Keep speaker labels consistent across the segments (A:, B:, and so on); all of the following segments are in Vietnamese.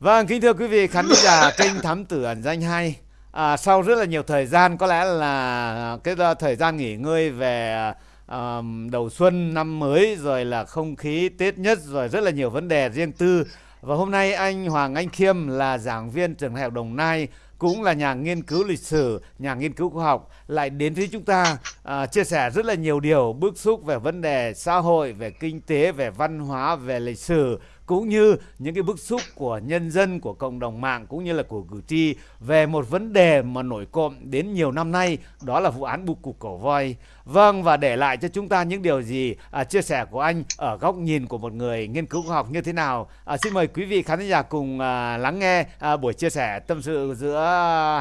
A: Vâng, kính thưa quý vị khán giả kênh Thám Tử Ẩn Danh 2 à, Sau rất là nhiều thời gian, có lẽ là cái ờ, thời gian nghỉ ngơi về à, đầu xuân năm mới Rồi là không khí Tết nhất, rồi rất là nhiều vấn đề riêng tư. Và hôm nay anh Hoàng Anh Khiêm là giảng viên trường đại học Đồng Nai cũng là nhà nghiên cứu lịch sử, nhà nghiên cứu khoa học lại đến với chúng ta à, chia sẻ rất là nhiều điều bức xúc về vấn đề xã hội, về kinh tế, về văn hóa, về lịch sử cũng như những cái bức xúc của nhân dân của cộng đồng mạng cũng như là của cử tri về một vấn đề mà nổi cộm đến nhiều năm nay đó là vụ án bưu cục cổ voi. Vâng và để lại cho chúng ta những điều gì? À, chia sẻ của anh ở góc nhìn của một người nghiên cứu khoa học như thế nào? À, xin mời quý vị khán giả cùng à, lắng nghe à, buổi chia sẻ tâm sự giữa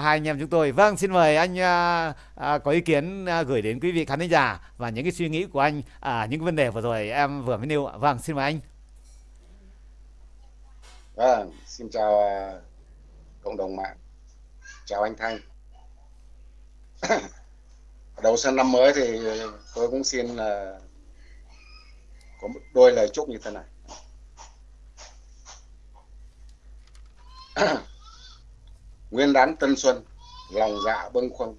A: hai anh em chúng tôi. Vâng xin mời anh à, à, có ý kiến à, gửi đến quý vị khán giả và những cái suy nghĩ của anh à, những vấn đề vừa rồi em vừa mới nêu vâng xin mời anh.
B: Vâng, xin chào uh, cộng đồng mạng. Chào anh Thanh. Đầu xuân năm mới thì tôi cũng xin uh, có một đôi lời chúc như thế này. Nguyên đán Tân Xuân, lòng dạ bâng khuâng.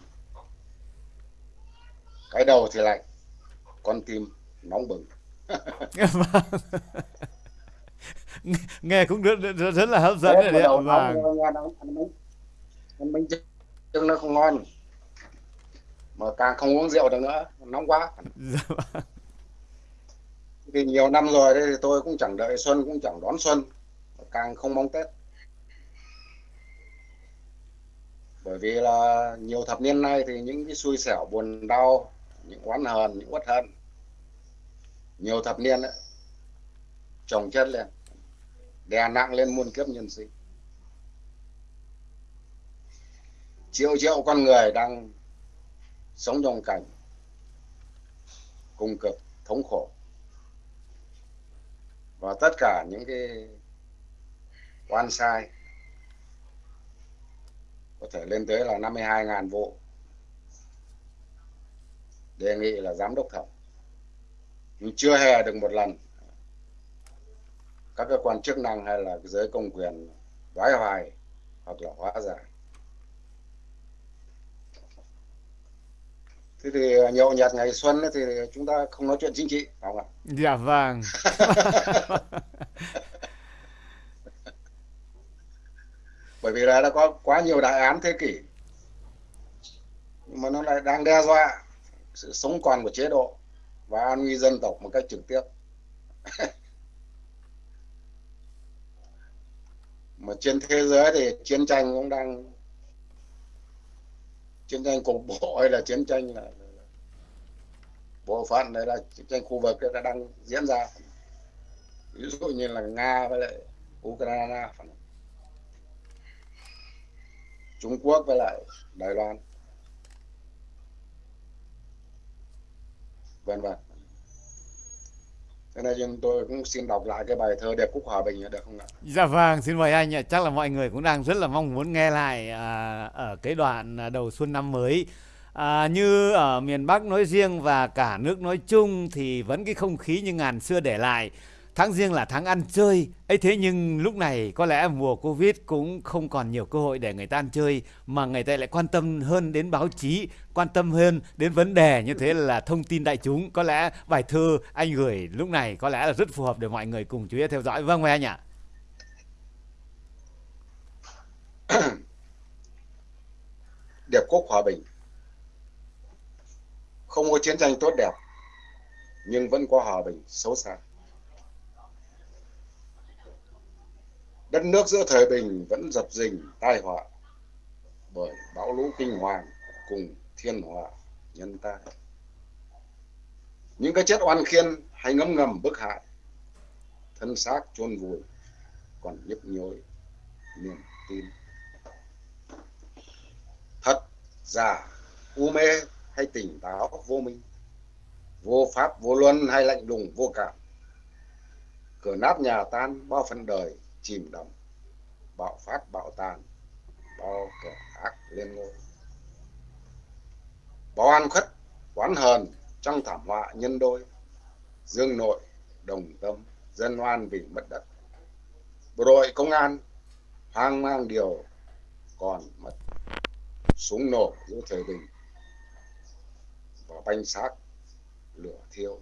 B: Cái đầu thì lạnh, con tim nóng bừng.
A: Nghe cũng rất, rất, rất là hấp dẫn
B: đấy ạ. và nghe nó ăn bánh bánh trưng nó không ngon. Mà càng không uống rượu được nữa nóng quá. Dạ vâng. vì nhiều năm rồi thì tôi cũng chẳng đợi xuân cũng chẳng đón xuân. Càng không mong tết. Bởi vì là nhiều thập niên nay thì những cái xui xẻo buồn đau những oán hờn những uất hận nhiều thập niên ấy, chồng chất lên đè nặng lên muôn kiếp nhân sinh. Triệu triệu con người đang sống trong cảnh cùng cực, thống khổ. Và tất cả những cái oan sai có thể lên tới là 52.000 vụ. Đề nghị là giám đốc thẩm. Nhưng chưa hề được một lần các cơ quan chức năng hay là giới công quyền đoái hoài hoặc là hóa giải. Thế thì nhậu nhạt ngày xuân thì chúng ta không nói chuyện chính trị phải không ạ?
A: Dạ vâng.
B: Bởi vì là đã có quá nhiều đại án thế kỷ nhưng mà nó lại đang đe dọa sự sống còn của chế độ và an nguy dân tộc một cách trực tiếp mà trên thế giới thì chiến tranh cũng đang chiến tranh cục bộ hay là chiến tranh là, bộ phận đấy là chiến tranh khu vực đã đang diễn ra. Ví dụ như là nga với lại ukraine trung quốc với lại đài loan. Vân vân. Thế nên chúng tôi cũng xin đọc lại cái bài thơ Đẹp Cúc Hòa Bình được không ạ?
A: Dạ vâng, xin mời anh ạ. Chắc là mọi người cũng đang rất là mong muốn nghe lại à, ở cái đoạn à, đầu xuân năm mới. À, như ở miền Bắc nói riêng và cả nước nói chung thì vẫn cái không khí như ngàn xưa để lại tháng riêng là tháng ăn chơi. Ấy thế nhưng lúc này có lẽ mùa covid cũng không còn nhiều cơ hội để người ta ăn chơi, mà người ta lại quan tâm hơn đến báo chí, quan tâm hơn đến vấn đề như thế là thông tin đại chúng. Có lẽ bài thơ anh gửi lúc này có lẽ là rất phù hợp để mọi người cùng chú ý theo dõi. Vâng mời anh ạ.
B: Đẹp quốc hòa bình. Không có chiến tranh tốt đẹp, nhưng vẫn có hòa bình xấu xa. Đất nước giữa thời bình vẫn dập dình, tai họa. Bởi bão lũ kinh hoàng cùng thiên họa nhân tai. Những cái chết oan khiên hay ngấm ngầm bức hại, thân xác chôn vùi còn nhức nhối niềm tin. Thật giả, u mê hay tỉnh táo vô minh, vô pháp vô luân hay lạnh lùng vô cảm cửa nát nhà tan bao phần đời chìm đắm, bạo phát, bạo tàn, bao kẻ ác lên ngôi. Bao an khuất, oán hờn trong thảm họa nhân đôi, dương nội, đồng tâm, dân oan vì mất đất. Bộ đội công an hoang mang điều còn mất, súng nổ giữa thời bình và banh xác, lửa thiêu.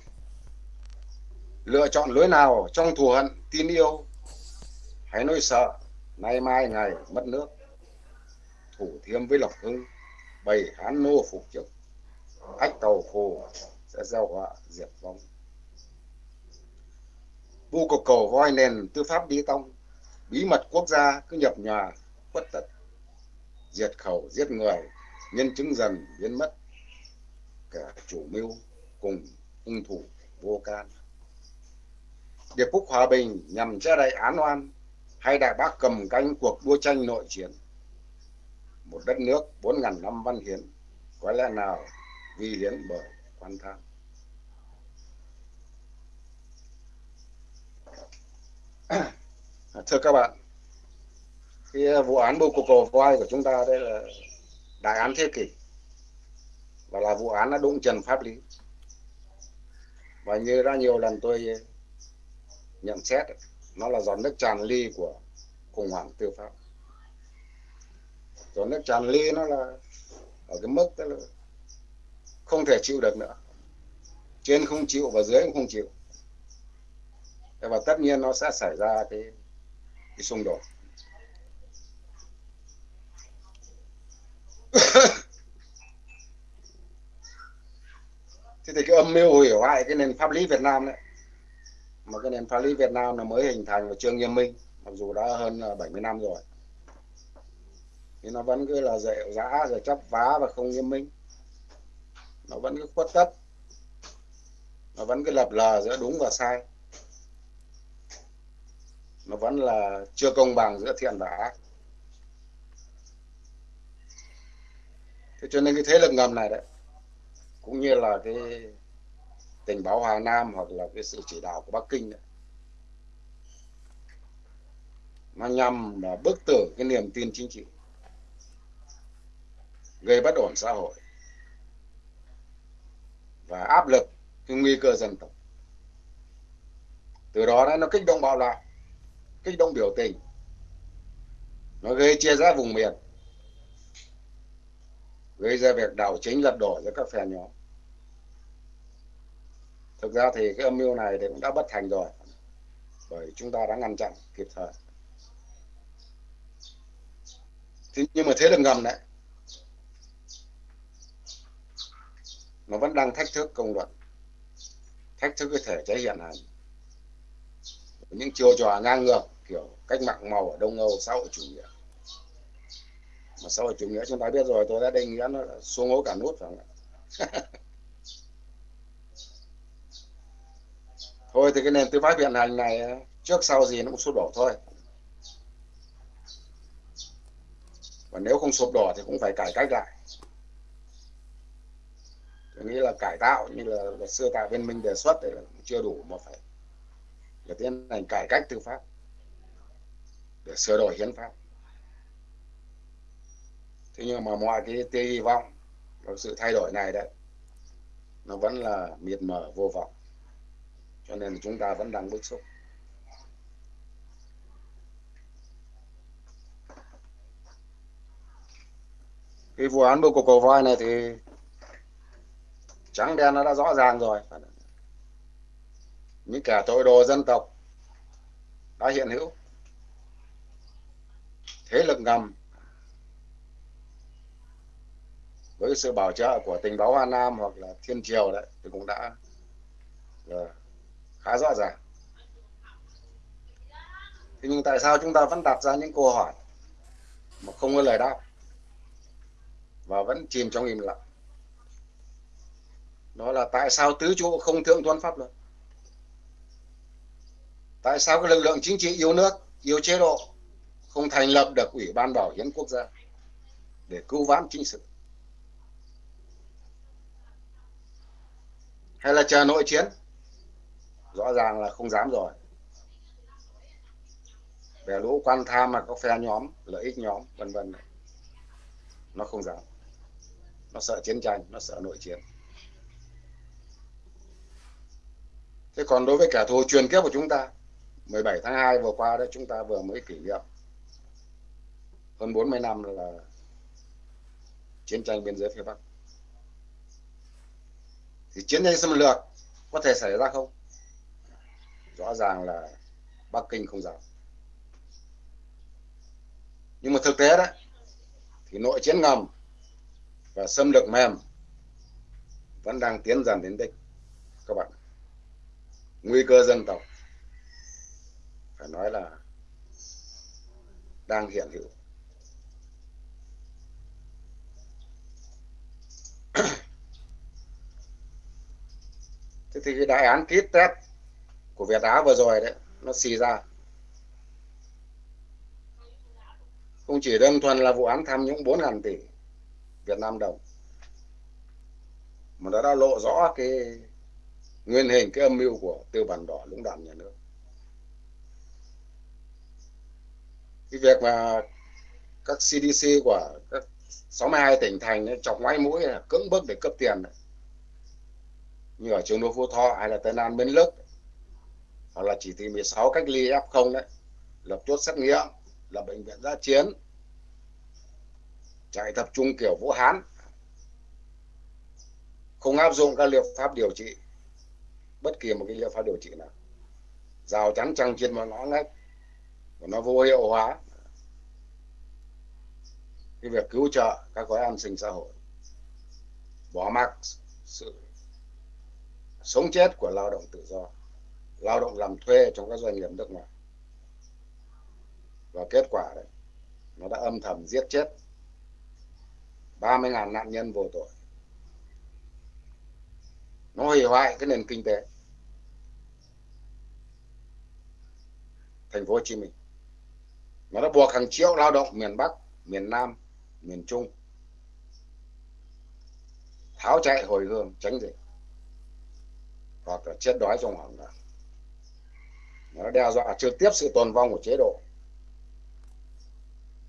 B: Lựa chọn lối nào trong thù hận, tin yêu hãy nỗi sợ, nay mai ngày mất nước. Thủ thiêm với lộc hưng bày hán nô phục trực. Ách tàu phù sẽ gieo họa diệt vong. Vu cục cầu voi nền tư pháp đi tông, bí mật quốc gia cứ nhập nhòa khuất tật. Diệt khẩu, giết người, nhân chứng dần, biến mất. Kẻ chủ mưu cùng hung thủ vô can. Điệp phúc hòa bình nhằm che đậy án oan hay đại bác cầm canh cuộc đua tranh nội chiến. Một đất nước bốn ngàn năm văn hiến, có lẽ nào vi hiến bởi quan tham. Thưa các bạn, cái vụ án bô cục cầu voi của chúng ta đây là đại án thế kỷ và là vụ án đã đụng trần pháp lý. Và như đã nhiều lần tôi nhận xét nó là giọt nước tràn ly của khủng hoảng tư pháp. Giọt nước tràn ly nó là ở cái mức đó là không thể chịu được nữa. Trên không chịu và dưới cũng không chịu. Và tất nhiên nó sẽ xảy ra cái cái xung đột. Thế thì cái âm mưu hủy hoại cái nền pháp lý Việt Nam đấy mà cái nền pháp lý Việt Nam là mới hình thành và chưa nghiêm minh, mặc dù đã hơn à, 70 năm rồi. Thì nó vẫn cứ là dạy dã rồi chấp vá và không nghiêm minh. Nó vẫn cứ khuất tất. Nó vẫn cứ lập lờ giữa đúng và sai. Nó vẫn là chưa công bằng giữa thiện và ác. Thế cho nên cái thế lực ngầm này đấy, cũng như là cái tình báo Hà Nam hoặc là cái sự chỉ đạo của Bắc Kinh đấy. Nó nhằm là bức tử cái niềm tin chính trị, gây bất ổn xã hội và áp lực cái nguy cơ dân tộc. Từ đó nó kích động bạo loạn, kích động biểu tình, nó gây chia rẽ vùng miền, gây ra việc đảo chính lật đổ giữa các phe nhóm thực ra thì cái âm mưu này thì cũng đã bất thành rồi, bởi chúng ta đã ngăn chặn kịp thời. Thế nhưng mà thế lực ngầm đấy nó vẫn đang thách thức công luận, thách thức cái thể chế hiện hành. Những chiêu trò ngang ngược, kiểu cách mạng màu ở đông âu, xã hội chủ nghĩa. Mà xã hội chủ nghĩa chúng ta biết rồi, tôi đã định nghĩa nó xuống hố cả nút phải không ạ? thôi thì cái nền tư pháp hiện hành này ờ, trước sau gì nó cũng sụp đổ thôi. Và nếu không sụp đổ thì cũng phải cải cách lại. Tôi nghĩ là cải tạo như là luật sư tạ viên minh đề xuất thì là chưa đủ mà phải là tiến hành cải cách tư pháp để sửa đổi hiến pháp. Thế nhưng mà mọi cái tia hy vọng vào sự thay đổi này đấy, nó vẫn là miệt mờ vô vọng cho nên chúng ta vẫn đang bức xúc. Cái vụ án bưu cục cầu voi này thì trắng đen nó đã rõ ràng rồi. Những kẻ tội đồ dân tộc đã hiện hữu. Thế lực ngầm với sự bảo trợ của tình báo Hoa Nam hoặc là Thiên Triều đấy thì cũng đã là khá rõ ràng. Thế nhưng tại sao chúng ta vẫn đặt ra những câu hỏi mà không có lời đáp và vẫn chìm trong im lặng? Đó là tại sao tứ trụ không thượng tuân pháp luật? Tại sao cái lực lượng chính trị yêu nước, yêu chế độ không thành lập được ủy ban bảo hiến quốc gia để cứu vãn chính sự? Hay là chờ nội chiến? Rõ ràng là không dám rồi. Về lũ quan tham mà có phe nhóm, lợi ích nhóm, vân vân. Nó không dám. Nó sợ chiến tranh, nó sợ nội chiến. Thế còn đối với kẻ thù truyền kiếp của chúng ta 17 tháng 2 vừa qua đó, chúng ta vừa mới kỷ niệm hơn 40 năm là chiến tranh biên giới phía Bắc. Thì chiến tranh xâm lược có thể xảy ra không? Rõ ràng là Bắc Kinh không dám. Nhưng mà thực tế đấy thì nội chiến ngầm và xâm lược mềm vẫn đang tiến dần đến đích, các bạn. Nguy cơ dân tộc, phải nói là đang hiện hữu. Thế thì cái đại án ký test của Việt Á vừa rồi đấy nó xì ra. Không chỉ đơn thuần là vụ án tham nhũng 4.000 tỷ Việt Nam đồng mà nó đã lộ rõ cái nguyên hình cái âm mưu của tư bản đỏ lũng đoạn nhà nước. Cái việc mà các CDC của các 62 tỉnh thành ấy, chọc ngoái mũi là cưỡng bức để cấp tiền như ở trường đô Phú Thọ hay là Tân An Bến Lức hoặc là chỉ thị 16 cách ly F0 đấy. Lập chốt xét nghiệm, là bệnh viện giã chiến. Chạy tập trung kiểu Vũ Hán. Không áp dụng các liệu pháp điều trị. Bất kỳ một cái liệu pháp điều trị nào. Rào chắn trăng trên mà ngõ ngách. Và nó vô hiệu hóa. Cái việc cứu trợ các gói an sinh xã hội. Bỏ mặc sự sống chết của lao động tự do lao động làm thuê trong các doanh nghiệp nước ngoài. Và kết quả đấy, nó đã âm thầm giết chết 30.000 nạn nhân vô tội. Nó hủy hoại cái nền kinh tế. Thành phố Hồ Chí Minh. Nó đã buộc hàng triệu lao động miền Bắc, miền Nam, miền Trung tháo chạy hồi hương tránh dịch hoặc là chết đói trong hoảng loạn nó đe dọa trực tiếp sự tồn vong của chế độ.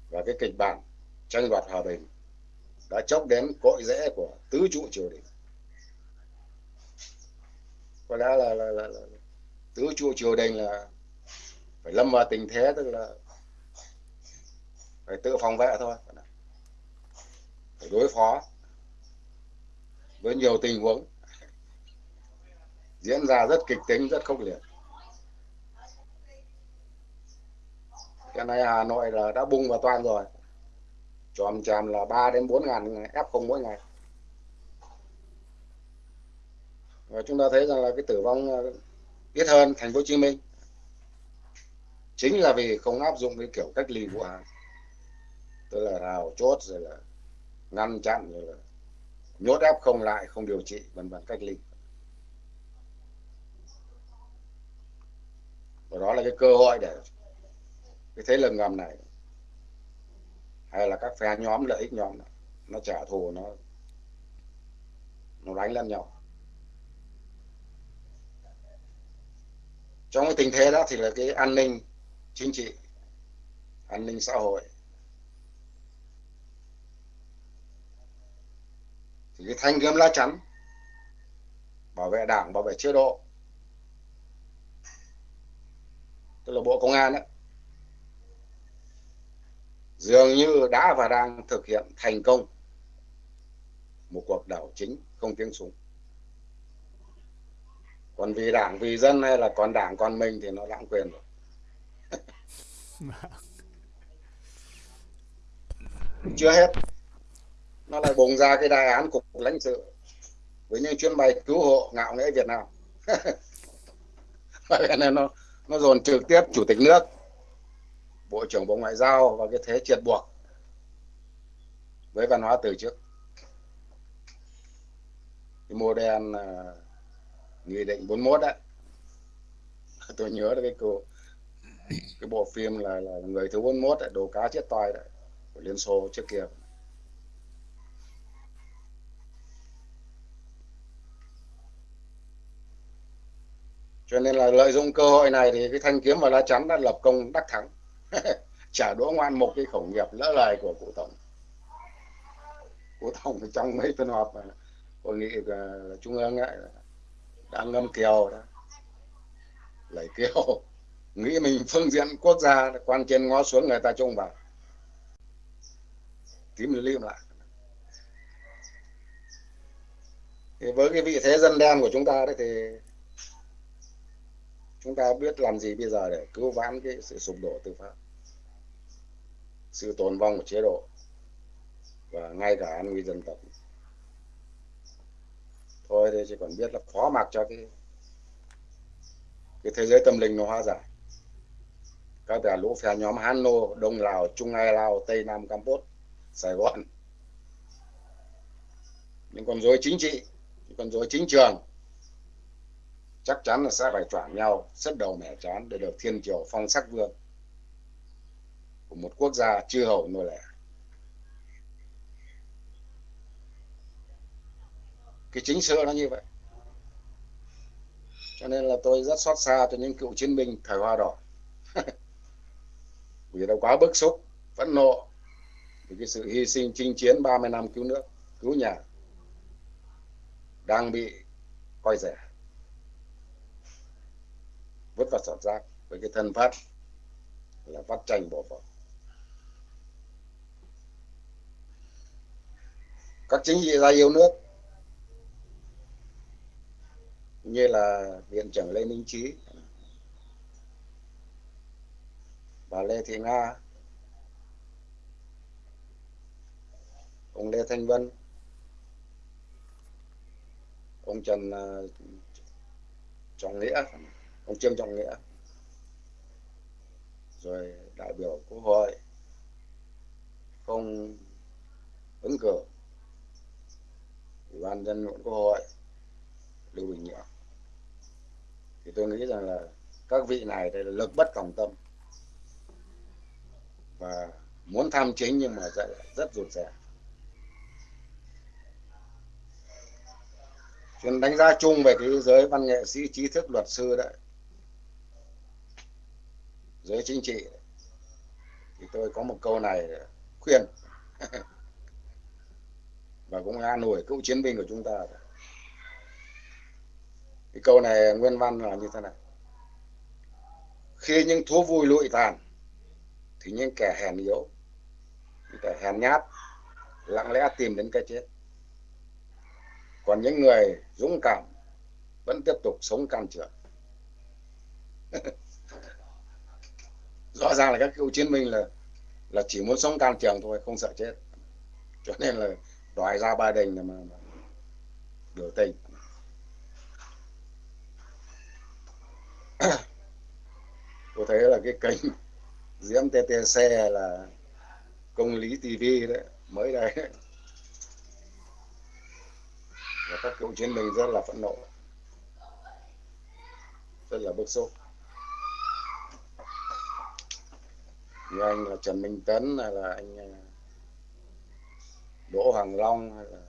B: Và cái kịch bản tranh đoạt hòa bình đã chốc đến cội rễ của tứ trụ triều đình. Có lẽ là, là, là, là tứ trụ triều đình là phải lâm vào tình thế tức là phải tự phòng vệ thôi. Phải đối phó với nhiều tình huống. Diễn ra rất kịch tính rất khốc liệt. Cái này Hà Nội là đã bung vào toàn rồi. Chòm chàm là 3 đến 4 ngàn F0 mỗi ngày. Và chúng ta thấy rằng là cái tử vong ờ, ít hơn thành phố Hồ Chí Minh. Chính là vì không áp dụng cái kiểu cách ly vũ hán tức là rào chốt, rồi là ngăn chặn, rồi là nhốt ép không lại, không điều trị, vân vân cách ly. Và đó là cái cơ hội để cái thế lực ngầm này. Hay là các phe nhóm lợi ích nhóm này, nó trả thù nó nó đánh lẫn nhau. Trong cái tình thế đó thì là cái an ninh chính trị an ninh xã hội. Thì cái thanh gươm lá chắn bảo vệ đảng bảo vệ chế độ tức là bộ công an ấy, dường như đã và đang thực hiện thành công một cuộc đảo chính không tiếng súng. Còn vì đảng vì dân hay là còn đảng còn mình thì nó lãng quyền rồi. Chưa hết. Nó lại bùng ra cái đại án cục lãnh sự. Với những chuyến bay cứu hộ ngạo nghễ Việt Nam. Vậy nên nó nó dồn trực tiếp chủ tịch nước bộ trưởng bộ ngoại giao và cái thế triệt buộc với văn hóa từ trước cái mô đen à, nghị định 41 đấy tôi nhớ là cái cô cái bộ phim là, là người thứ 41 đấy, đồ cá chết toi đấy của Liên Xô trước kia. Cho nên là lợi dụng cơ hội này thì cái thanh kiếm và lá chắn đã lập công đắc thắng. trả đũa ngoan một cái khẩu nghiệp lỡ lời của cụ tổng. Cụ tổng trong mấy phiên họp hội nghị à, trung ương ấy đã ngâm kiều đó, lấy kiều, nghĩ mình phương diện quốc gia, quan trên ngó xuống người ta trông vào. Tím lim lại. Thì với cái vị thế dân đen của chúng ta đấy thì chúng ta biết làm gì bây giờ để cứu vãn cái sự sụp đổ tư pháp sự tồn vong của chế độ và ngay cả an nguy dân tộc. Thôi thì chỉ còn biết là phó mặc cho cái cái thế giới tâm linh nó hóa giải. Các tà lũ phe nhóm Hán Nô, Đông Lào, Trung Ai Lào, Tây Nam Campuchia, Sài Gòn. Những con rối chính trị những con rối chính trường chắc chắn là sẽ phải choảng nhau sứt đầu mẻ chán để được thiên triều phong sắc vương của một quốc gia chư hầu nô lệ. Cái chính sự nó như vậy. Cho nên là tôi rất xót xa cho những cựu chiến binh thời hoa đỏ. Vì đâu quá bức xúc, phẫn nộ vì cái sự hy sinh chinh chiến 30 năm cứu nước, cứu nhà đang bị coi rẻ. Vứt vào sọt rác với cái thân phát là vắt tranh bỏ vào các chính trị gia yêu nước. Như là viện trưởng lê minh trí. Bà lê thị nga. Ông lê thanh vân. Ông trần à, trọng nghĩa. Ông trương trọng nghĩa. Rồi đại biểu quốc hội. Không ứng cử ủy ban dân quốc hội lưu bình nhưỡng. Thì tôi nghĩ rằng là các vị này đây là lực bất tòng tâm. Và muốn tham chính nhưng mà rất, rất rụt rè. Chuyện đánh giá chung về cái giới văn nghệ sĩ trí thức luật sư đấy giới chính trị thì tôi có một câu này khuyên. và cũng an ủi cựu chiến binh của chúng ta. Cái câu này nguyên văn là như thế này. Khi những thú vui lụi tàn, thì những kẻ hèn yếu, những kẻ hèn nhát, lặng lẽ tìm đến cái chết. Còn những người dũng cảm vẫn tiếp tục sống can trường. Rõ ràng là các cựu chiến binh là là chỉ muốn sống can trường thôi, không sợ chết. Cho nên là đòi ra ba đình mà, biểu tình. Tôi thấy là cái kênh diễm ttc là công lý tv đấy mới đây. Và các cựu chiến binh rất là phẫn nộ rất là bức xúc. Như anh là Trần Minh Tấn hay là anh à, Đỗ Hoàng Long hay là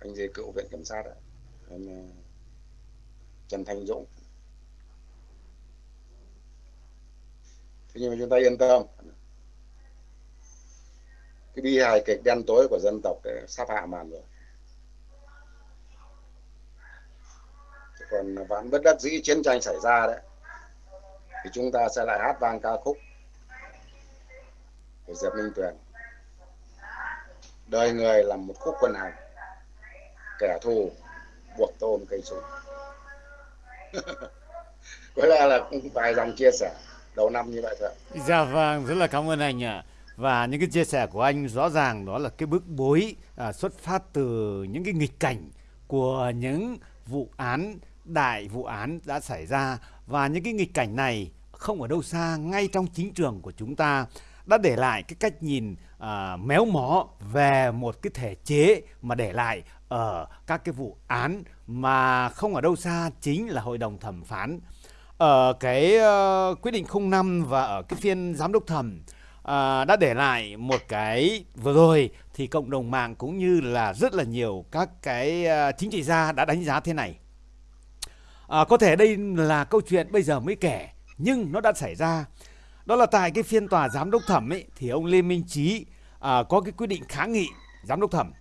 B: anh gì cựu viện kiểm sát ạ? Anh à, Trần thanh Dũng. Thế nhưng mà chúng ta yên tâm. Cái bi hài kịch đen tối của dân tộc sắp hạ màn rồi. Còn vẫn bất đắc dĩ chiến tranh xảy ra đấy thì chúng ta sẽ lại hát vang ca khúc của Diệp Minh Tuyền. Đời người là một khúc quân hành kẻ thù buộc tôm cây súng. Có lẽ là vài dòng chia sẻ đầu năm như vậy thôi.
A: Dạ vâng rất là cảm ơn anh ạ. Và những cái chia sẻ của anh rõ ràng đó là cái bức bối à, xuất phát từ những cái nghịch cảnh của những vụ án đại vụ án đã xảy ra. Và những cái nghịch cảnh này không ở đâu xa ngay trong chính trường của chúng ta đã để lại cái cách nhìn à, méo mó về một cái thể chế mà để lại ở các cái vụ án mà không ở đâu xa chính là hội đồng thẩm phán ở cái uh, quyết định 05 và ở cái phiên giám đốc thẩm à, đã để lại một cái vừa rồi thì cộng đồng mạng cũng như là rất là nhiều các cái uh, chính trị gia đã đánh giá thế này. À, có thể đây là câu chuyện bây giờ mới kể nhưng nó đã xảy ra đó là tại cái phiên tòa giám đốc thẩm ấy thì ông Lê Minh Trí à, có cái quyết định kháng nghị giám đốc thẩm.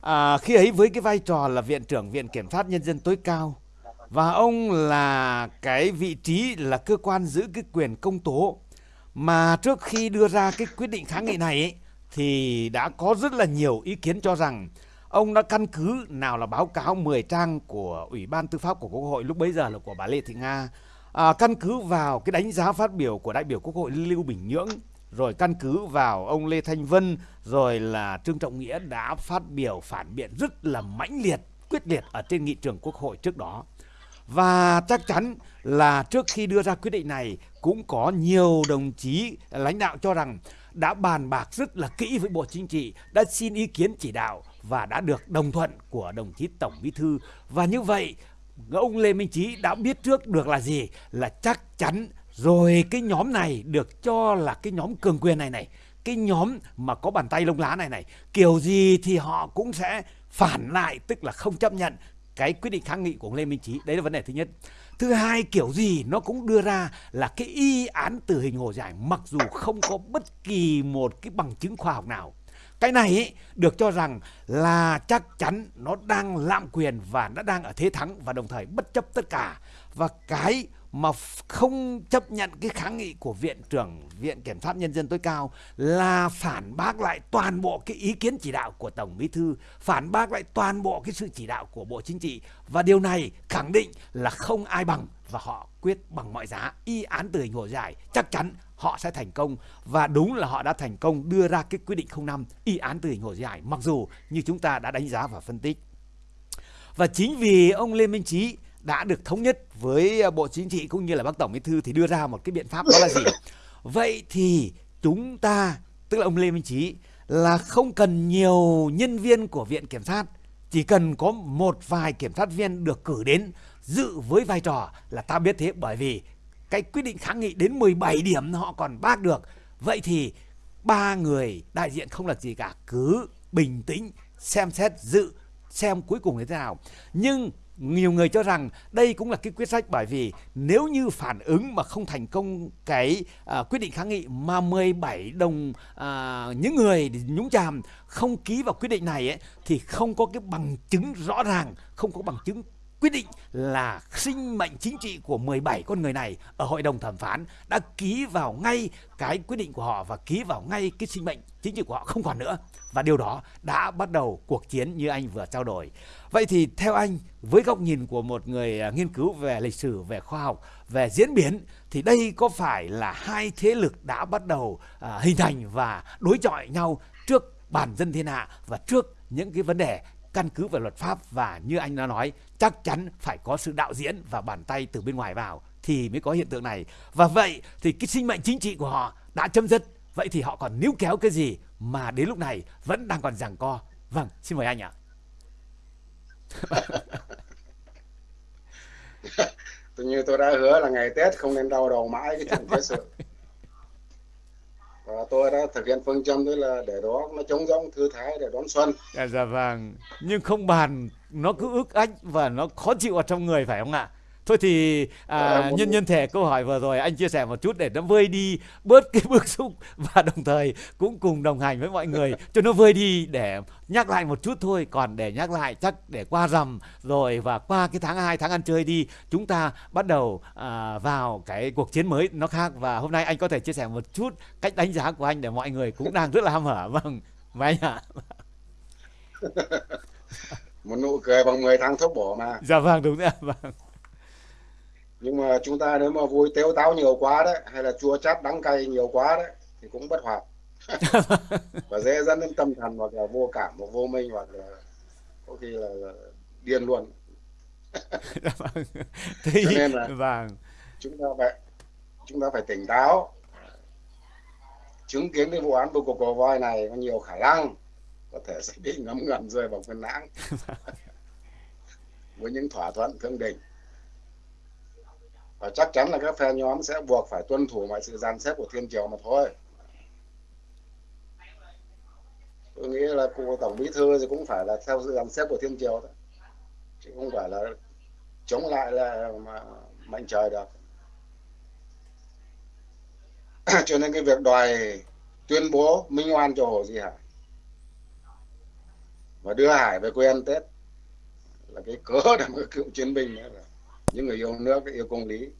A: À, khi ấy với cái vai trò là viện trưởng viện kiểm sát nhân dân tối cao và ông là cái vị trí là cơ quan giữ cái quyền công tố. Mà trước khi đưa ra cái quyết định kháng nghị này ấy, thì đã có rất là nhiều ý kiến cho rằng ông đã căn cứ nào là báo cáo 10 trang của Ủy ban Tư pháp của Quốc hội lúc bấy giờ là của bà Lê Thị Nga à, căn cứ vào cái đánh giá phát biểu của đại biểu Quốc hội Lưu Bình Nhưỡng rồi căn cứ vào ông Lê Thanh Vân rồi là Trương Trọng Nghĩa đã phát biểu phản biện rất là mãnh liệt quyết liệt ở trên nghị trường Quốc hội trước đó và chắc chắn là trước khi đưa ra quyết định này cũng có nhiều đồng chí lãnh đạo cho rằng đã bàn bạc rất là kỹ với Bộ Chính trị, đã xin ý kiến chỉ đạo và đã được đồng thuận của đồng chí Tổng Bí thư. Và như vậy, ông Lê Minh Trí đã biết trước được là gì? Là chắc chắn rồi cái nhóm này được cho là cái nhóm cường quyền này này, cái nhóm mà có bàn tay lông lá này này, kiểu gì thì họ cũng sẽ phản lại, tức là không chấp nhận cái quyết định kháng nghị của ông Lê Minh Trí. Đấy là vấn đề thứ nhất. Thứ hai kiểu gì nó cũng đưa ra là cái y án tử hình hồ giải mặc dù không có bất kỳ một cái bằng chứng khoa học nào. Cái này ý, được cho rằng là chắc chắn nó đang lạm quyền và nó đang ở thế thắng và đồng thời bất chấp tất cả. Và cái mà không chấp nhận cái kháng nghị của viện trưởng viện kiểm sát nhân dân tối cao là phản bác lại toàn bộ cái ý kiến chỉ đạo của tổng bí thư phản bác lại toàn bộ cái sự chỉ đạo của bộ chính trị và điều này khẳng định là không ai bằng và họ quyết bằng mọi giá y án từ hình hồ dài chắc chắn họ sẽ thành công. Và đúng là họ đã thành công đưa ra cái quyết định 05 y án tử hình hồ giải mặc dù như chúng ta đã đánh giá và phân tích. Và chính vì ông Lê Minh Trí đã được thống nhất với à, Bộ Chính trị cũng như là bác Tổng Bí thư thì đưa ra một cái biện pháp đó là gì? Vậy thì chúng ta tức là ông Lê Minh Trí là không cần nhiều nhân viên của viện kiểm sát chỉ cần có một vài kiểm sát viên được cử đến dự với vai trò là ta biết thế. Bởi vì cái quyết định kháng nghị đến 17 điểm họ còn bác được. Vậy thì ba người đại diện không là gì cả cứ bình tĩnh xem xét dự xem cuối cùng như thế nào. Nhưng nhiều người cho rằng đây cũng là cái quyết sách bởi vì nếu như phản ứng mà không thành công cái à, quyết định kháng nghị mà 17 đồng à, những người nhúng chàm không ký vào quyết định này ấy, thì không có cái bằng chứng rõ ràng không có bằng chứng quyết định là sinh mệnh chính trị của 17 con người này ở hội đồng thẩm phán đã ký vào ngay cái quyết định của họ và ký vào ngay cái sinh mệnh chính trị của họ không còn nữa và điều đó đã bắt đầu cuộc chiến như anh vừa trao đổi. Vậy thì theo anh với góc nhìn của một người à, nghiên cứu về lịch sử, về khoa học, về diễn biến thì đây có phải là hai thế lực đã bắt đầu à, hình thành và đối chọi nhau trước bản dân thiên hạ và trước những cái vấn đề căn cứ vào luật pháp và như anh đã nói, chắc chắn phải có sự đạo diễn và bàn tay từ bên ngoài vào thì mới có hiện tượng này. Và vậy thì cái sinh mệnh chính trị của họ đã chấm dứt. Vậy thì họ còn níu kéo cái gì mà đến lúc này vẫn đang còn giằng co? Vâng xin mời anh ạ.
B: Tự như tôi đã hứa là ngày tết không nên đau đầu mãi cái chuyện thế sự và tôi đã thực hiện phương châm đấy là để đó nó trống rỗng thư thái để đón xuân.
A: Dạ, dạ vâng. Nhưng không bàn nó cứ ước ách và nó khó chịu ở trong người phải không ạ? Thôi thì à, dạ, nhân nhân thể câu hỏi vừa rồi anh chia sẻ một chút để nó vơi đi bớt cái bức xúc và đồng thời cũng cùng đồng hành với mọi người. Cho nó vơi đi để nhắc lại một chút thôi còn để nhắc lại chắc để qua rằm rồi và qua cái tháng 2 tháng ăn chơi đi chúng ta bắt đầu à, vào cái cuộc chiến mới nó khác. Và hôm nay anh có thể chia sẻ một chút cách đánh giá của anh để mọi người cũng đang rất là ham hở. Vâng và anh ạ.
B: Một nụ cười bằng 10 tháng thuốc bổ mà.
A: Dạ vâng đúng rồi vâng
B: nhưng mà chúng ta nếu mà vui tếu táo nhiều quá đấy hay là chua chát đắng cay nhiều quá đấy thì cũng bất hoạt và dễ dẫn đến tâm thần hoặc là vô cảm hoặc vô minh hoặc là có khi là, là điên luôn. Thì, cho nên là vâng. chúng ta phải chúng ta phải tỉnh táo. Chứng kiến cái vụ án bưu cục cổ voi này có nhiều khả năng có thể sẽ bị ngấm ngầm rơi vào cơn lãng. Với những thỏa thuận thương định và chắc chắn là các phe nhóm sẽ buộc phải tuân thủ mọi sự dàn xếp của thiên triều mà thôi. Tôi nghĩ là cụ tổng bí thư thì cũng phải là theo sự dàn xếp của thiên triều thôi. Chứ không phải là chống lại là mà mệnh trời được. Cho nên cái việc đòi tuyên bố minh oan cho hồ di hải và đưa hải về quê ăn tết là cái cớ để mà cựu chiến binh nữa rồi những người yêu nước yêu công lý.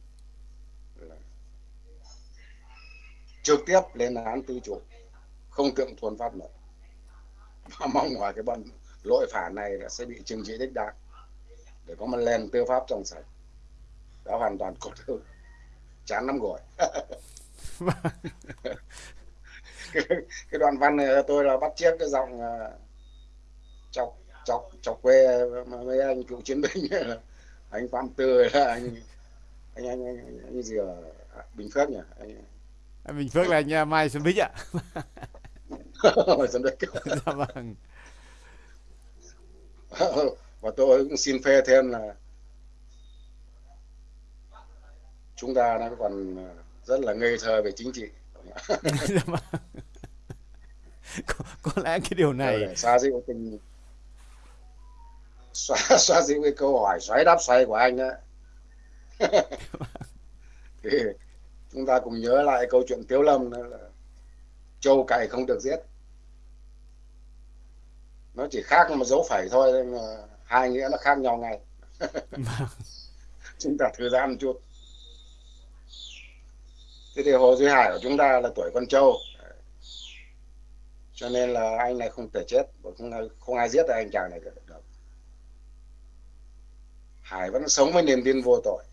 B: Trực tiếp lên án tư chủ không tượng thuần pháp luật. Và mong ngoài cái bọn lỗi phản này sẽ bị trừng trị đích đáng. Để có một nền tư pháp trong sạch. Đã hoàn toàn cột hư chán lắm rồi. Cái, cái đoạn văn này tôi là bắt chiếc cái giọng uh, chọc chọc chọc quê mấy anh cựu chiến binh anh phạm tư là anh anh anh, anh, anh, anh gì ở bình phước nhỉ? Anh,
A: anh bình phước là anh à, mai xuân bích ạ.
B: Xuân bích.
A: Dạ vâng.
B: Và tôi cũng xin phê thêm là chúng ta đang còn rất là ngây thơ về chính trị.
A: Dạ vâng. có, có lẽ cái điều này
B: xoa dịu tình xóa xóa dịu cái câu hỏi xoáy đáp xoay của anh đó thì chúng ta cùng nhớ lại câu chuyện tiếu lâm đó là trâu cày không được giết. Nó chỉ khác một dấu phẩy thôi mà hai nghĩa nó khác nhau ngay. Vâng. chúng ta thư giãn một chút. Thế thì hồ duy hải của chúng ta là tuổi con trâu. Cho nên là anh này không thể chết không không ai giết anh chàng này được hải vẫn sống với niềm tin vô tội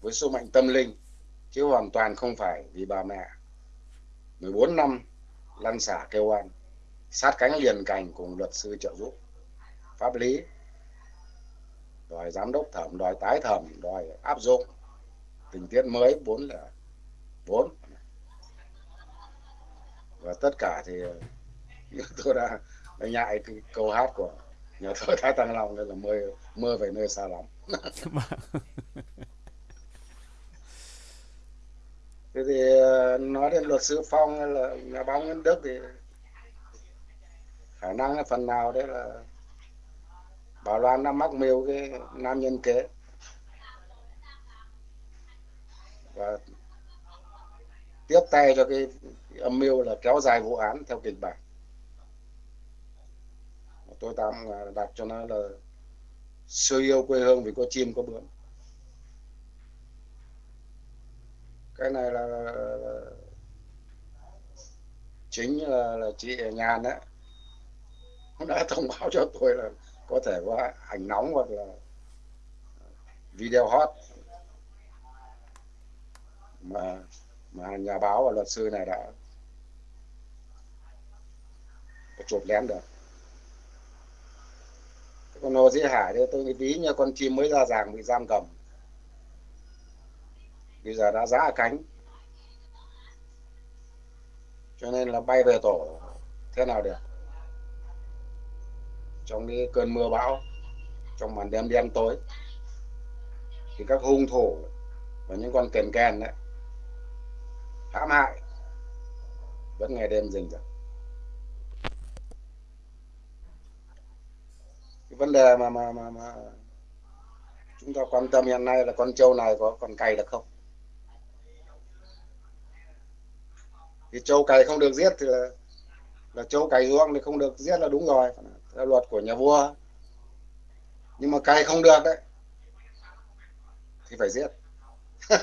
B: với số mệnh tâm linh chứ hoàn toàn không phải vì bà mẹ. 14 năm lăn xả kêu oan sát cánh liền cành cùng luật sư trợ giúp. Pháp lý đòi giám đốc thẩm đòi tái thẩm đòi áp dụng. Tình tiết mới bốn là bốn. Và tất cả thì như tôi đã, đã nhại cái câu hát của nhà thơ Thái Tăng Long đây là mưa mưa về nơi xa lắm thế thì ờ, nói đến luật sư Phong là nhà báo Nguyễn Đức thì khả năng phần nào đấy là Bảo Loan đã mắc mưu cái nam nhân kế. Và tiếp tay cho cái, cái âm mưu là kéo dài vụ án theo kịch bản. Tôi tạm ờ, đặt cho nó là sơ yêu quê hương vì có chim có bướm. Cái này là, là, là chính là, là chị nhàn đấy. Đã thông báo cho tôi là có thể có ảnh nóng hoặc là video hot. Mà mà nhà báo và luật sư này đã chụp lén được con hồ dĩ hải thì tôi nghĩ ví như con chim mới ra ràng bị giam cầm. Bây giờ đã giã cánh. Cho nên là bay về tổ, thế nào được? Trong cái cơn mưa bão, trong màn đêm đen tối, thì các hung thủ và những con kèn kèn đấy, hãm hại, vẫn ngày đêm rình rập. Cái vấn đề mà mà mà mà chúng ta quan tâm hiện nay là con trâu này có còn cày được không? Thì trâu cày không được giết thì là, là trâu cày ruộng thì không được giết là đúng rồi theo luật của nhà vua. Nhưng mà cày không được đấy thì phải giết.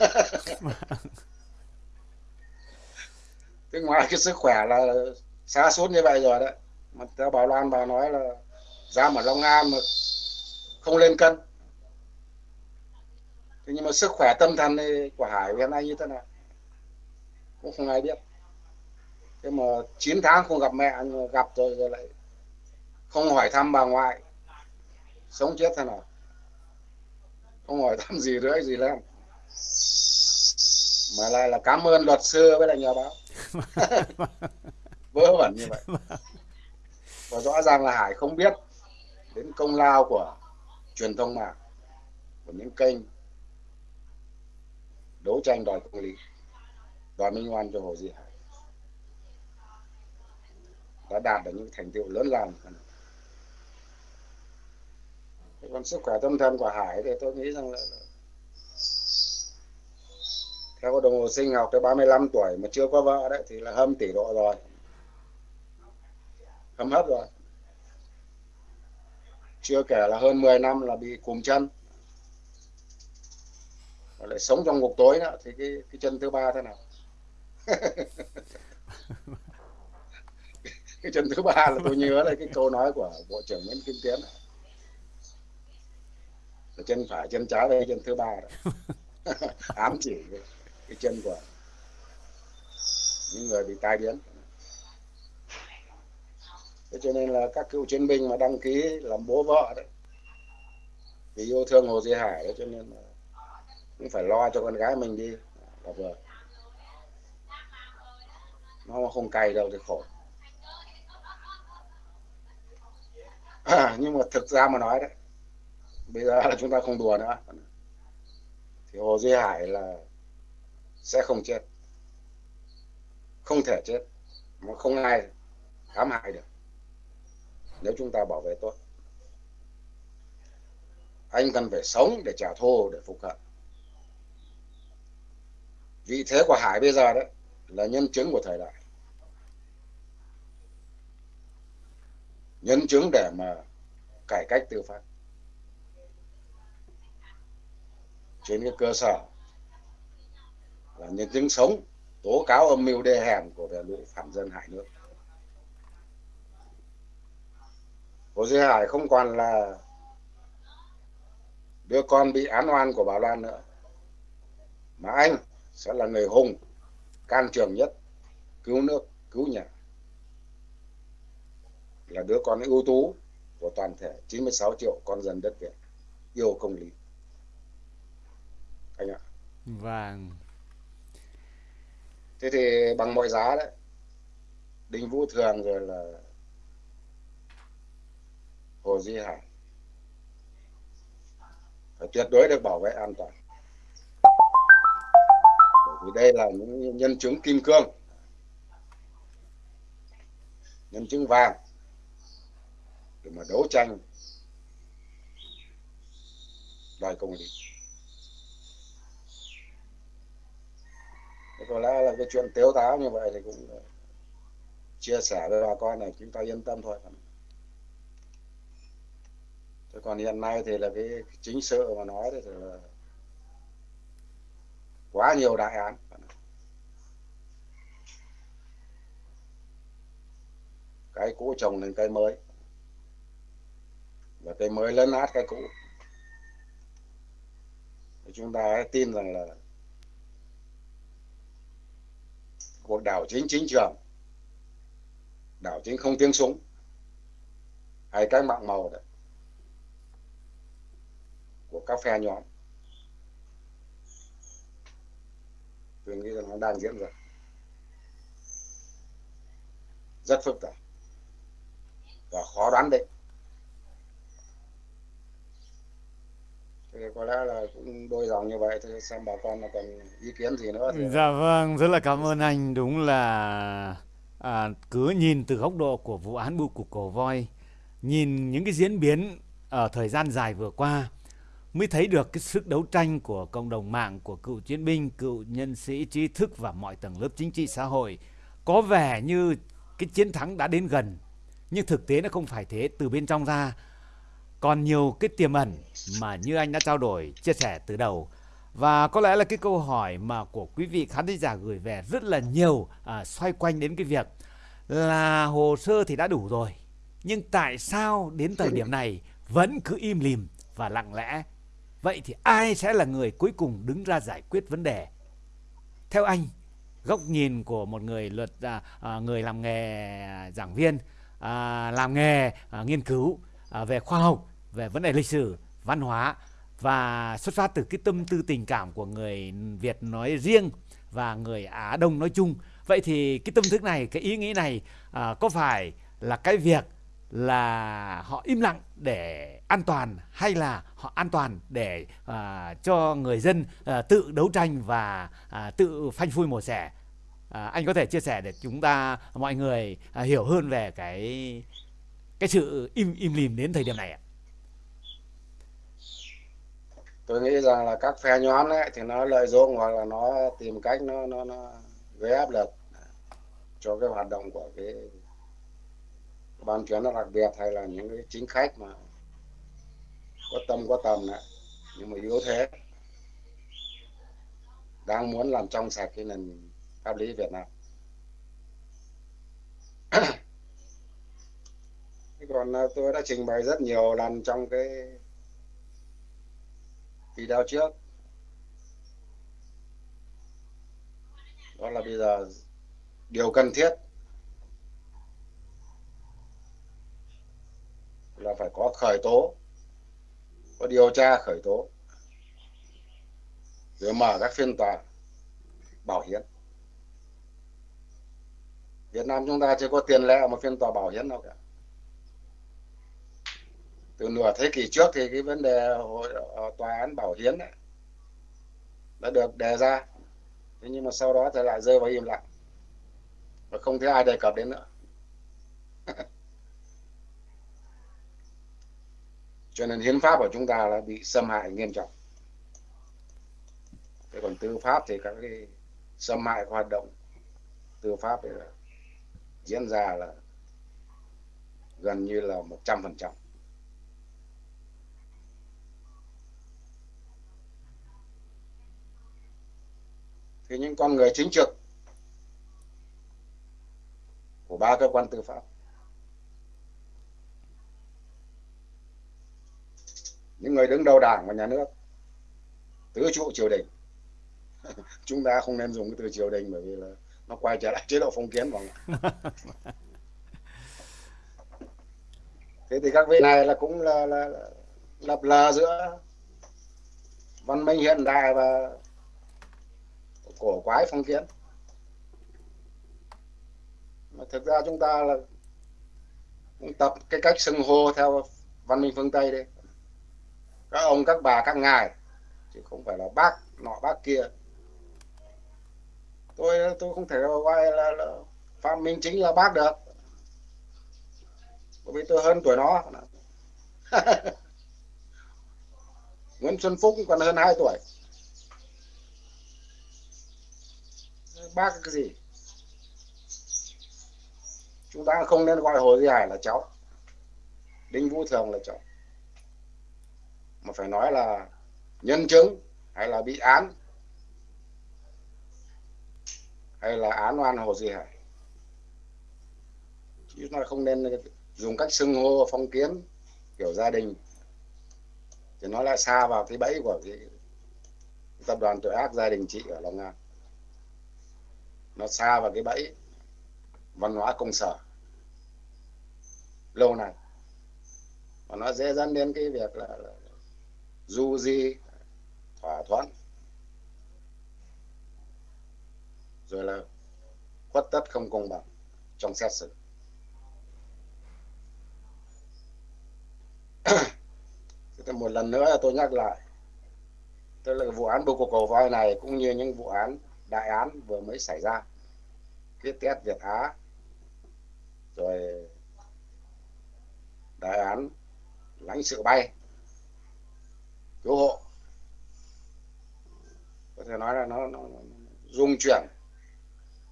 B: Thế ngoài cái sức khỏe là xa suốt như vậy rồi đấy. Mà theo bảo Loan bà nói là ra mà Long An mà không lên cân. Thế nhưng mà sức khỏe tâm thần của Hải hiện nay như thế nào cũng không ai biết. Thế mà 9 tháng không gặp mẹ gặp rồi rồi lại không hỏi thăm bà ngoại. Sống chết thế nào? Không hỏi thăm gì nữa gì lên mà lại là cảm ơn luật sư với lại nhà báo. Vớ vẩn như vậy. Và rõ ràng là hải không biết đến công lao của truyền thông mạng, của những kênh đấu tranh đòi công lý, đòi minh oan cho hồ duy hải. Đã đạt được những thành tựu lớn lao còn sức khỏe tâm thần của hải thì tôi nghĩ rằng là theo đồng hồ sinh học tới 35 tuổi mà chưa có vợ đấy thì là hâm tỷ độ rồi. Hâm hấp rồi chưa kể là hơn 10 năm là bị cùm chân. Và lại sống trong ngục tối đó thì cái cái chân thứ ba thế nào? Cái chân thứ ba là tôi nhớ là cái câu nói của bộ trưởng Nguyễn Kim Tiến. Là chân phải chân trái đây chân thứ ba đó. Ám chỉ cái, cái chân của những người bị tai biến thế cho nên là các cựu chiến binh mà đăng ký làm bố vợ đấy vì yêu thương Hồ Duy Hải đấy cho nên là cũng phải lo cho con gái mình đi. Là vừa. Nó không cay đâu thì khổ. À, nhưng mà thực ra mà nói đấy bây giờ là chúng ta không đùa nữa. Thì Hồ Duy Hải là sẽ không chết. Không thể chết. Mà không ai ám hại được nếu chúng ta bảo vệ tốt, anh cần phải sống để trả thù, để phục hận. Vị thế của Hải bây giờ đấy là nhân chứng của thời đại. Nhân chứng để mà cải cách tư pháp. Trên cái cơ sở là nhân chứng sống, tố cáo âm mưu đê hèn của bè lũ phản dân hại nước. Hồ Duy Hải không còn là đứa con bị án oan của bà Loan nữa. Mà anh sẽ là người hùng can trường nhất cứu nước cứu nhà. Là đứa con ưu tú của toàn thể 96 triệu con dân đất Việt yêu công lý. Anh ạ.
A: Vâng.
B: Thế thì bằng mọi giá đấy đinh vũ thường rồi là hồ di hải phải tuyệt đối được bảo vệ an toàn. Bởi vì đây là những nhân chứng kim cương. Nhân chứng vàng. Để mà đấu tranh. Đòi công lý. Có lẽ là cái chuyện tiếu táo như vậy thì cũng ờ, chia sẻ với bà con này, chúng ta yên tâm thôi. Thế còn hiện nay thì là cái chính sự mà nói thì là quá nhiều đại án. Cái cũ trồng lên cây mới. Và cây mới lấn át cái cũ. Thì chúng ta hãy tin rằng là cuộc đảo chính chính trường, đảo chính không tiếng súng, hay cái mạng màu đấy của các phe nhóm. Tôi nghĩ rằng nó đang diễn ra. Rất phức tạp và khó đoán định. Thì có lẽ là cũng đôi dòng như vậy thì xem bà con là còn ý kiến gì nữa thì...
A: dạ vâng rất là cảm ơn anh. Đúng là à, cứ nhìn từ góc độ của vụ án bưu cục cổ voi nhìn những cái diễn biến ở thời gian dài vừa qua mới thấy được cái sức đấu tranh của cộng đồng mạng của cựu chiến binh cựu nhân sĩ trí thức và mọi tầng lớp chính trị xã hội. Có vẻ như cái chiến thắng đã đến gần nhưng thực tế nó không phải thế từ bên trong ra. Còn nhiều cái tiềm ẩn mà như anh đã trao đổi chia sẻ từ đầu. Và có lẽ là cái câu hỏi mà của quý vị khán giả gửi về rất là nhiều à, xoay quanh đến cái việc là hồ sơ thì đã đủ rồi nhưng tại sao đến thời điểm này vẫn cứ im lìm và lặng lẽ vậy thì ai sẽ là người cuối cùng đứng ra giải quyết vấn đề theo anh góc nhìn của một người luật à, à người làm nghề à, giảng viên à, làm nghề à, nghiên cứu à, về khoa học về vấn đề lịch sử văn hóa và xuất phát từ cái tâm tư tình cảm của người Việt nói riêng và người Á Đông nói chung. Vậy thì cái tâm thức này, cái ý nghĩ này à, có phải là cái việc là họ im lặng để an toàn hay là họ an toàn để à, cho người dân à, tự đấu tranh và à, tự phanh phui mổ xẻ? À, anh có thể chia sẻ để chúng ta mọi người à, hiểu hơn về cái cái sự im im lìm đến thời điểm này ạ.
B: Tôi nghĩ rằng là các phe nhóm ấy thì nó lợi dụng hoặc là nó tìm cách nó nó nó gây áp lực cho cái hoạt động của cái ban chuyên đặc biệt hay là những cái chính khách mà có tâm, có tầm này nhưng mà yếu thế, đang muốn làm trong sạch cái nền pháp lý Việt Nam. Còn à, tôi đã trình bày rất nhiều lần trong cái video trước. Đó là bây giờ điều cần thiết là phải có khởi tố có điều tra khởi tố. Rồi mở các phiên tòa bảo hiến Việt Nam chúng ta chưa có tiền lệ một phiên tòa bảo hiến đâu cả. Từ nửa thế kỷ trước thì cái vấn đề ờ, tòa án bảo hiến ấy, đã được đề ra. Thế nhưng mà sau đó thì lại rơi vào im lặng. Và không thấy ai đề cập đến nữa. cho nên hiến pháp của chúng ta là bị xâm hại nghiêm trọng. Thế còn tư pháp thì các cái xâm hại hoạt động tư pháp là diễn ra là gần như là một trăm phần trăm. Thì những con người chính trực của ba cơ quan tư pháp những người đứng đầu đảng và nhà nước. Tứ trụ triều đình. Chúng ta không nên dùng cái từ triều đình bởi vì là nó quay trở lại chế độ phong kiến vào thế thì các vị này là cũng là, là, là lập lờ giữa văn minh hiện đại và cổ quái phong kiến. Mà thực ra chúng ta là cũng tập cái cách xưng hô theo văn minh phương tây đi các ông các bà các ngài. Chứ không phải là bác nọ bác kia. Tôi tôi không thể gọi là, là phạm minh chính là bác được. Bởi vì tôi hơn tuổi nó. Nguyễn Xuân Phúc còn hơn 2 tuổi. Bác cái gì? Chúng ta không nên gọi hồ duy hải là cháu. Đinh vũ thường là cháu mà phải nói là nhân chứng hay là bị án hay là án oan hồ gì hải chứ nó không nên dùng cách xưng hô phong kiến kiểu gia đình. Thì nó lại xa vào cái bẫy của cái tập đoàn tội ác gia đình chị ở Long An. Nó xa vào cái bẫy văn hóa công sở. Lâu này và nó dễ dẫn đến cái việc là, là du di, thỏa thuận rồi là khuất tất không công bằng trong xét xử. Thế một lần nữa tôi nhắc lại, tức là vụ án bưu cục cầu voi này cũng như những vụ án đại án vừa mới xảy ra. Cái test Việt Á, rồi đại án lãnh sự bay cứu hộ. Có thể nói là nó, nó, nó dung chuyển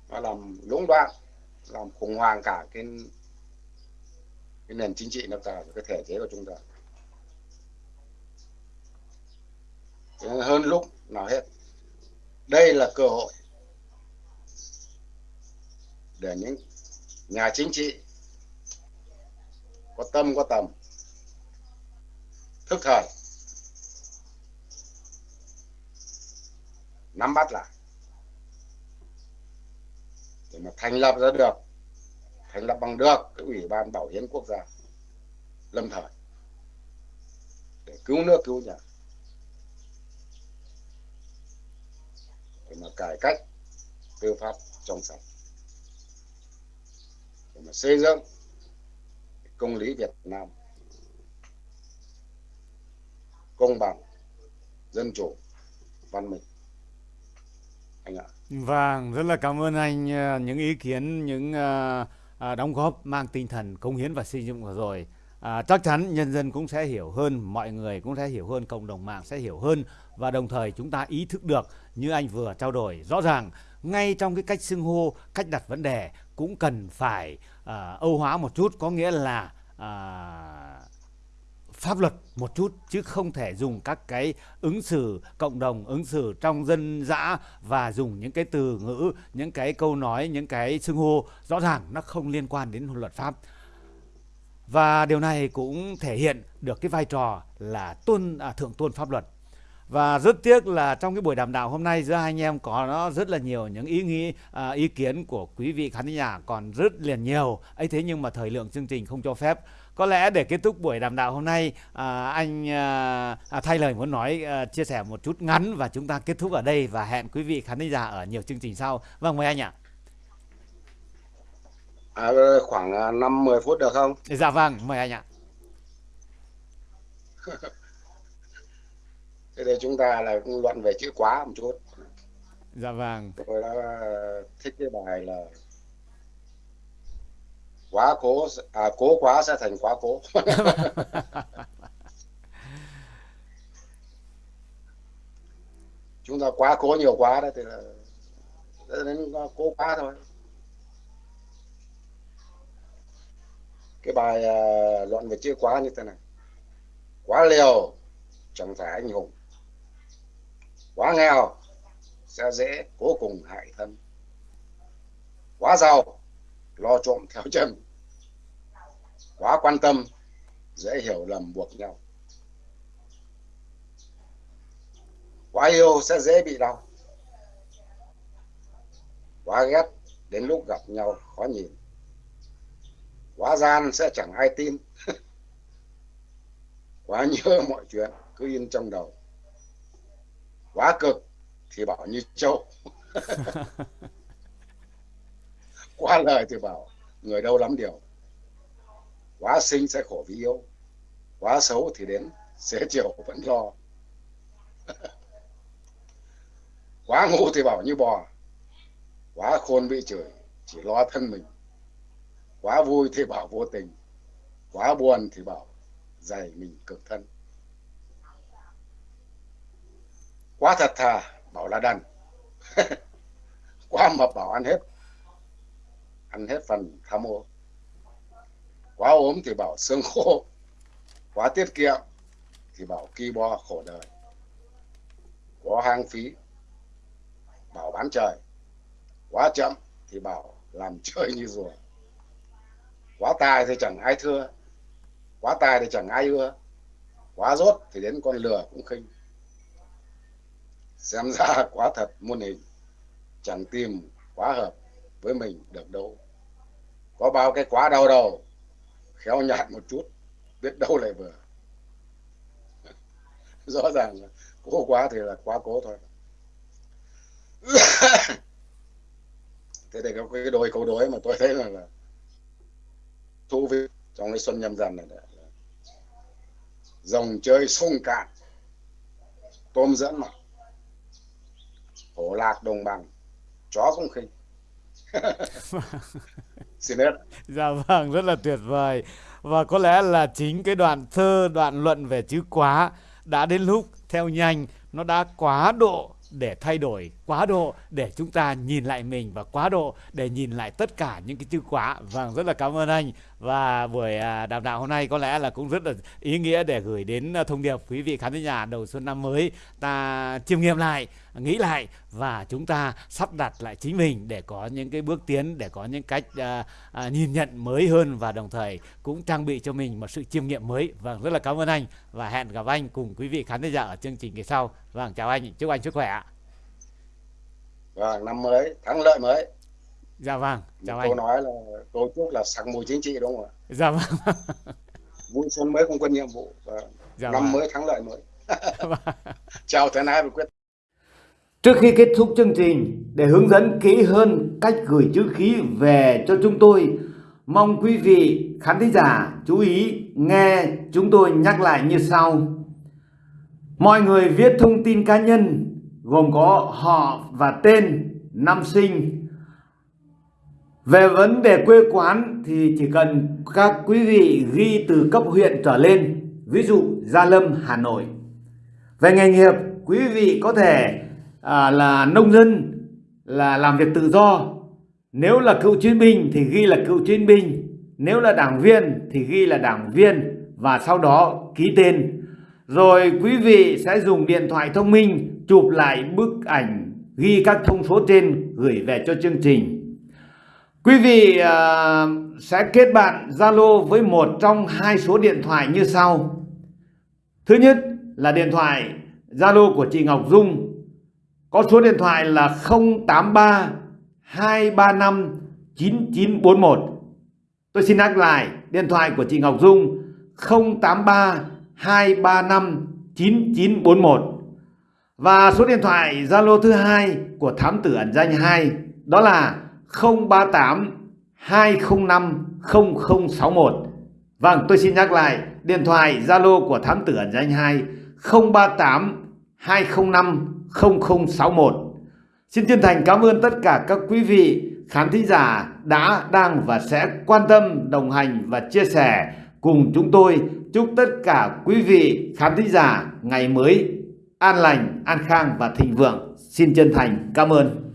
B: nó làm lũng đoạn làm khủng hoảng cả cái cái nền chính trị nước ta cái thể chế của chúng ta. Hơn lúc nào hết đây là cơ hội để những nhà chính trị có tâm có tầm thức thời nắm bắt lại. Để mà thành lập ra được, thành lập bằng được cái ủy ban bảo hiến quốc gia lâm thời. Để cứu nước, cứu nhà. Để mà cải cách tư pháp trong sạch. Để mà xây dựng công lý Việt Nam công bằng, dân chủ, văn minh anh ạ
A: Vâng, rất là cảm ơn anh ờ, những ý kiến, những uh, đóng góp mang tinh thần công hiến và xây dựng vừa rồi. À, chắc chắn nhân dân cũng sẽ hiểu hơn, mọi người cũng sẽ hiểu hơn, cộng đồng mạng sẽ hiểu hơn và đồng thời chúng ta ý thức được như anh vừa trao đổi rõ ràng ngay trong cái cách xưng hô, cách đặt vấn đề cũng cần phải à, âu hóa một chút, có nghĩa là à, pháp luật một chút chứ không thể dùng các cái ứng xử cộng đồng ứng xử trong dân dã và dùng những cái từ ngữ những cái câu nói những cái xưng hô. Rõ ràng nó không liên quan đến luật pháp. Và điều này cũng thể hiện được cái vai trò là tôn à, thượng tôn pháp luật và rất tiếc là trong cái buổi đàm đạo hôm nay giữa hai anh em có nó rất là nhiều những ý nghĩ à, ý kiến của quý vị khán giả còn rất liền nhiều. Ấy thế nhưng mà thời lượng chương trình không cho phép. Có lẽ để kết thúc buổi đàm đạo hôm nay à, anh à, à, thay lời muốn nói à, chia sẻ một chút ngắn và chúng ta kết thúc ở đây và hẹn quý vị khán giả ở nhiều chương trình sau. Vâng mời anh ạ.
B: À, khoảng 5 10 phút được không?
A: Dạ vâng mời anh ạ
B: thế thì chúng ta là luận về chữ quá một chút.
A: Dạ vâng
B: tôi đã thích cái bài là quá cố à cố quá sẽ thành quá cố. Chúng ta quá cố nhiều quá đấy thì là đến cố quá thôi. Cái bài uh, luận về chữ quá như thế này. Quá liều chẳng phải anh hùng quá nghèo sẽ dễ cố cùng hại thân. Quá giàu, lo trộm theo chân. Quá quan tâm, dễ hiểu lầm buộc nhau. Quá yêu sẽ dễ bị đau. Quá ghét, đến lúc gặp nhau khó nhìn. Quá gian sẽ chẳng ai tin. Quá nhớ mọi chuyện, cứ in trong đầu quá cực thì bảo như châu. Quá lời thì bảo người đâu lắm điều. Quá sinh sẽ khổ vì yêu quá xấu thì đến sẽ chiều vẫn lo. Quá ngu thì bảo như bò quá khôn bị chửi chỉ lo thân mình. Quá vui thì bảo vô tình quá buồn thì bảo dày mình cực thân quá thật thà, bảo là đần. Quá mập bảo ăn hết. Ăn hết phần tham ô quá ốm thì bảo xương khô. Quá tiết kiệm thì bảo ki bo khổ đời. Quá hang phí, bảo bán trời. Quá chậm thì bảo làm chơi như rùa. Quá tài thì chẳng ai thưa. Quá tài thì chẳng ai ưa. Quá rốt thì đến con lừa cũng khinh xem ra quá thật muôn hình. Chẳng tìm quá hợp với mình được đâu. Có bao cái quá đau đầu khéo nhạt một chút biết đâu lại vừa. Rõ ràng là cố quá thì là quá cố thôi. Thế thì có cái đôi câu đối mà tôi thấy là, là thú vị trong cái xuân nhâm dần này là rồng chơi sông cạn tôm dẫn mặt hổ lạc đồng bằng. Chó không khinh. Xin hết
A: dạ vâng rất là tuyệt vời. Và có lẽ là chính cái đoạn thơ, đoạn luận về chữ quá đã đến lúc theo nhanh, nó đã quá độ để thay đổi quá độ để chúng ta nhìn lại mình và quá độ để nhìn lại tất cả những cái chữ quá vâng rất là cảm ơn anh. Và buổi à, đàm đạo hôm nay có lẽ là cũng rất là ý nghĩa để gửi đến à, thông điệp quý vị khán giả đầu xuân năm mới. Ta chiêm nghiệm lại nghĩ lại và chúng ta sắp đặt lại chính mình để có những cái bước tiến để có những cách à, à, nhìn nhận mới hơn và đồng thời cũng trang bị cho mình một sự chiêm nghiệm mới. Vâng rất là cảm ơn anh và hẹn gặp anh cùng quý vị khán giả ở chương trình kỳ sau. Vâng chào anh. Chúc anh sức khỏe ạ
B: vâng năm mới thắng lợi mới.
A: Dạ vâng chào
B: Một
A: anh.
B: nói là tôi chúc là sặc mùi chính trị đúng không ạ?
A: Dạ vâng.
B: Vui xuân mới không quân nhiệm vụ và
A: dạ
B: năm
A: vâng.
B: mới thắng lợi mới. Chào thân ái và quyết.
A: Trước khi kết thúc chương trình, để hướng dẫn kỹ hơn cách gửi chữ ký về cho chúng tôi, mong quý vị khán thính giả chú ý nghe chúng tôi nhắc lại như sau. Mọi người viết thông tin cá nhân gồm có họ và tên, năm sinh. Về vấn đề quê quán thì chỉ cần các quý vị ghi từ cấp huyện trở lên, ví dụ Gia Lâm, Hà Nội. Về nghề nghiệp, quý vị có thể à, là nông dân là làm việc tự do nếu là cựu chiến binh thì ghi là cựu chiến binh nếu là đảng viên thì ghi là đảng viên và sau đó ký tên. Rồi quý vị sẽ dùng điện thoại thông minh chụp lại bức ảnh ghi các thông số trên gửi về cho chương trình. Quý vị uh, sẽ kết bạn Zalo với một trong hai số điện thoại như sau. Thứ nhất là điện thoại Zalo của chị Ngọc Dung có số điện thoại là 083 235 9941. Tôi xin nhắc lại điện thoại của chị Ngọc Dung 083 235 9941. Và số điện thoại Zalo thứ hai của thám tử ẩn danh 2 đó là 038 205 0061. Vâng, tôi xin nhắc lại điện thoại Zalo của thám tử ẩn danh 2 038 205 0061. Xin chân thành cảm ơn tất cả các quý vị khán thính giả đã, đang và sẽ quan tâm, đồng hành và chia sẻ cùng chúng tôi. Chúc tất cả quý vị khán thính giả ngày mới an lành, an khang và thịnh vượng. Xin chân thành cảm ơn.